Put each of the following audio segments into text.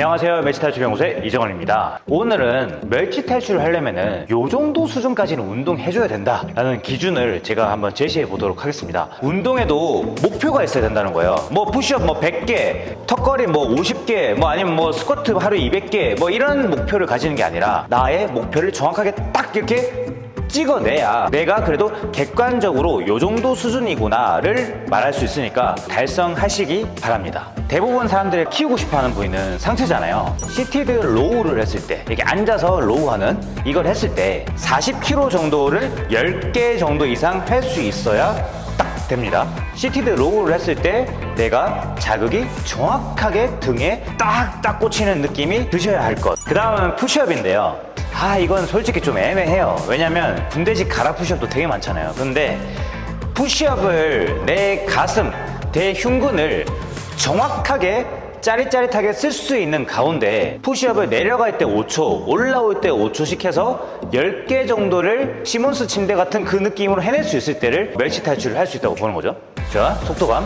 안녕하세요. 멸치 탈출 연구소의 이정원입니다. 오늘은 멸치 탈출을 하려면 은 요 정도 수준까지는 운동해줘야 된다 라는 기준을 제가 한번 제시해 보도록 하겠습니다. 운동에도 목표가 있어야 된다는 거예요. 뭐 푸시업 뭐 100개 턱걸이 뭐 50개 뭐 아니면 뭐 스쿼트 하루 200개 뭐 이런 목표를 가지는 게 아니라 나의 목표를 정확하게 딱 이렇게 찍어내야 내가 그래도 객관적으로 요 정도 수준이구나를 말할 수 있으니까 달성하시기 바랍니다. 대부분 사람들이 키우고 싶어하는 부위는 상체잖아요. seated row를 했을 때 이렇게 앉아서 row하는 이걸 했을 때 40kg 정도를 10개 정도 이상 할 수 있어야 딱 됩니다. seated row를 했을 때 내가 자극이 정확하게 등에 딱딱 꽂히는 느낌이 드셔야 할 것. 그 다음은 푸시업인데요. 아 이건 솔직히 좀 애매해요 왜냐면 군대식 가라 푸시업도 되게 많잖아요 근데 푸시업을 내 가슴 대흉근을 정확하게 짜릿짜릿하게 쓸 수 있는 가운데 푸시업을 내려갈 때 5초 올라올 때 5초씩 해서 10개 정도를 시몬스 침대 같은 그 느낌으로 해낼 수 있을 때를 멸치 탈출을 할 수 있다고 보는 거죠. 자 속도감.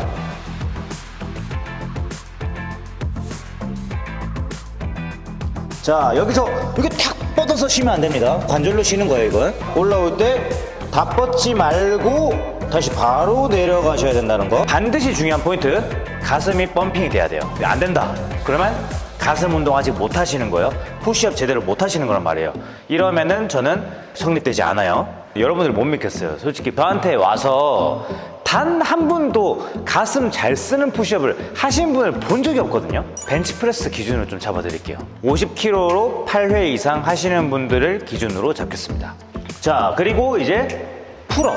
자 여기서 이렇게 탁 뻗어서 쉬면 안 됩니다. 관절로 쉬는 거예요 이건. 올라올 때 다 뻗지 말고 다시 바로 내려가셔야 된다는 거. 반드시 중요한 포인트 가슴이 펌핑이 돼야 돼요. 안 된다. 그러면 가슴 운동 아직 못 하시는 거예요. 푸시업 제대로 못 하시는 거란 말이에요. 이러면은 저는 성립되지 않아요. 여러분들 못 믿겠어요. 솔직히 저한테 와서 단 한 분도 가슴 잘 쓰는 푸시업을 하신 분을 본 적이 없거든요. 벤치프레스 기준으로 좀 잡아드릴게요. 50kg로 8회 이상 하시는 분들을 기준으로 잡겠습니다. 자 그리고 이제 pull up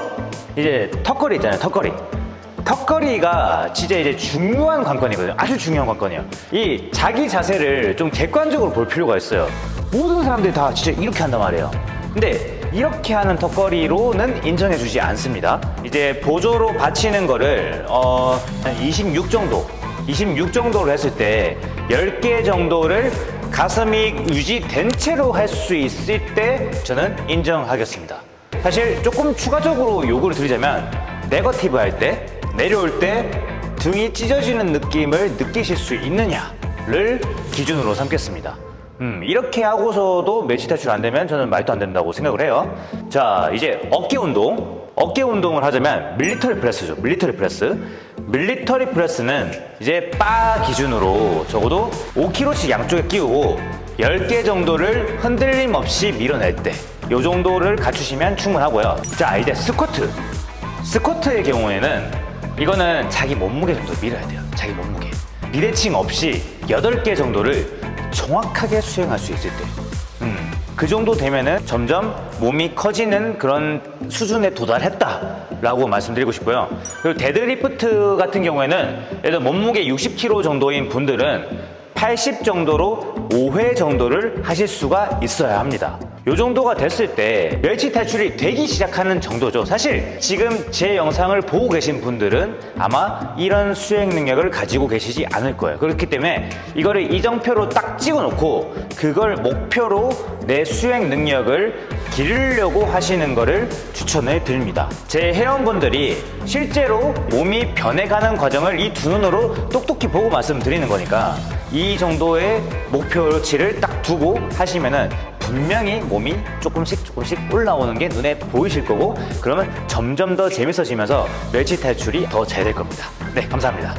이제 턱걸이 있잖아요 턱걸이. 턱걸이가 진짜 이제 중요한 관건이거든요. 아주 중요한 관건이에요. 이 자기 자세를 좀 객관적으로 볼 필요가 있어요. 모든 사람들이 다 진짜 이렇게 한단 말이에요. 근데 이렇게 하는 턱걸이로는 인정해 주지 않습니다. 이제 보조로 받치는 거를 어, 한 26 정도 26 정도로 했을 때 10개 정도를 가슴이 유지된 채로 할 수 있을 때 저는 인정하겠습니다 사실 조금 추가적으로 요구를 드리자면 네거티브 할 때 내려올 때 등이 찢어지는 느낌을 느끼실 수 있느냐를 기준으로 삼겠습니다. 음, 이렇게 하고서도 멸치 탈출 안 되면 저는 말도 안 된다고 생각을 해요. 자 이제 어깨 운동. 어깨 운동을 하자면 military press죠 military press. military press는 이제 바 기준으로 적어도 5kg씩 양쪽에 끼우고 10개 정도를 흔들림 없이 밀어낼 때 이 정도를 갖추시면 충분하고요. 자 이제 스쿼트. 스쿼트의 경우에는 이거는 자기 몸무게 정도 밀어야 돼요. 자기 몸무게. 비대칭 없이 8개 정도를 정확하게 수행할 수 있을 때. 음, 그 정도 되면은 점점 몸이 커지는 그런 수준에 도달했다 라고 말씀드리고 싶고요. 그리고 데드리프트 같은 경우에는 예를 몸무게 60kg 정도인 분들은 80 정도로 5회 정도를 하실 수가 있어야 합니다. 이 정도가 됐을 때 멸치 탈출이 되기 시작하는 정도죠. 사실 지금 제 영상을 보고 계신 분들은 아마 이런 수행 능력을 가지고 계시지 않을 거예요. 그렇기 때문에 이거를 이정표로 딱 찍어 놓고 그걸 목표로 내 수행 능력을 기르려고 하시는 거를 추천을 드립니다 제 회원분들이 실제로 몸이 변해가는 과정을 이 두 눈으로 똑똑히 보고 말씀드리는 거니까 이 정도의 목표치를 딱 두고 하시면은 분명히 몸이 조금씩 조금씩 올라오는 게 눈에 보이실 거고 그러면 점점 더 재밌어지면서 멸치 탈출이 더 잘 될 겁니다. 네, 감사합니다.